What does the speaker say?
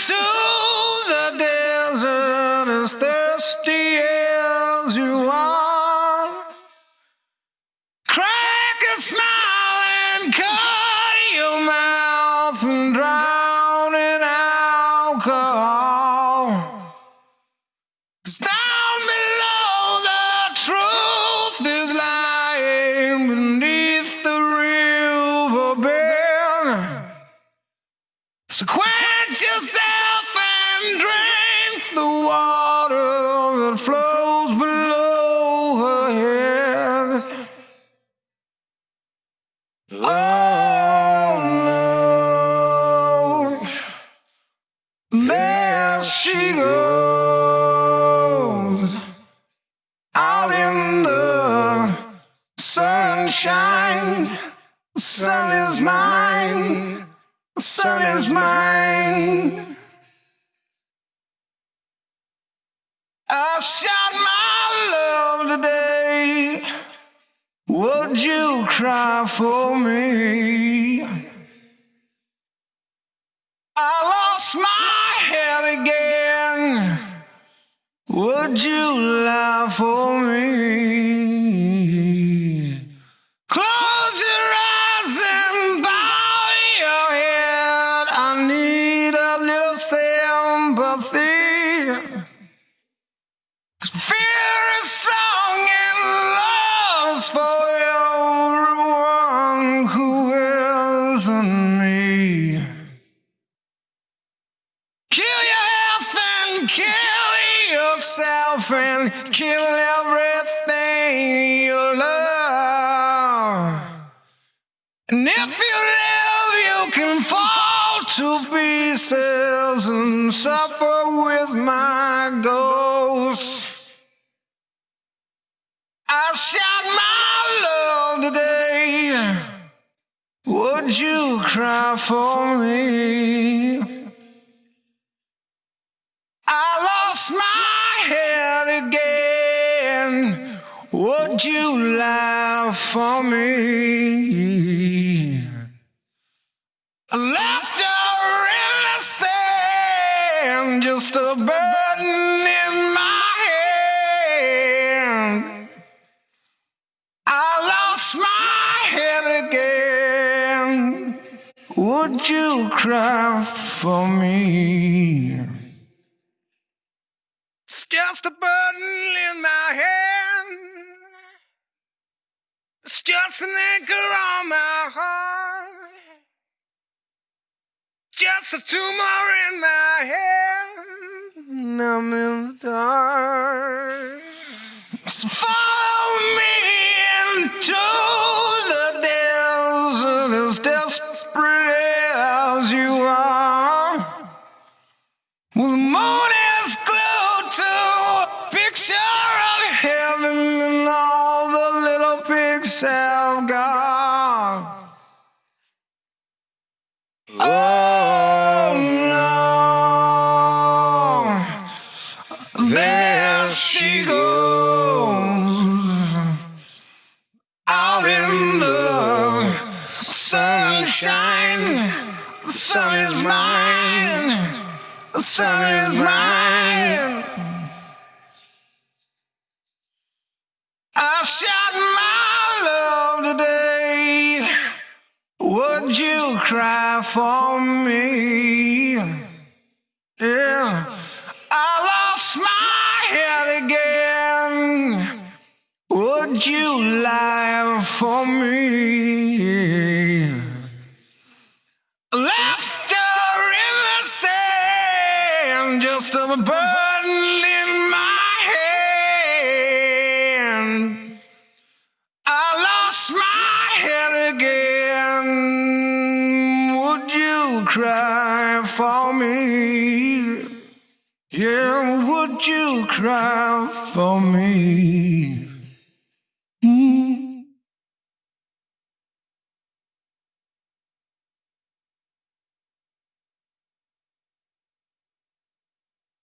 into the desert as thirsty as you are. Crack a smile and cut your mouth and drown in alcohol. Sunshine. Sun is mine. Sun is mine. I shot my love today. Would you cry for me? I lost my head again. Would you lie for me? For everyone who isn't me. Kill yourself and kill yourself and kill everything you love. And if you live, you can fall to pieces and suffer with my ghost. I shot my love today. Would you cry for me? I lost my head again. Would you laugh for me? I left in the sand, just a burden in my Would you cry for me? It's just a burden in my hand. It's just an anchor on my heart. Just a tumor in my head. I'm in the dark. So follow me Oh no, there she goes out in the sunshine. The sun is mine. The sun is mine. Cry for me? Yeah. I lost my head again. Would you lie for me? Left the sand, just a burden for me? Yeah, would you cry for me?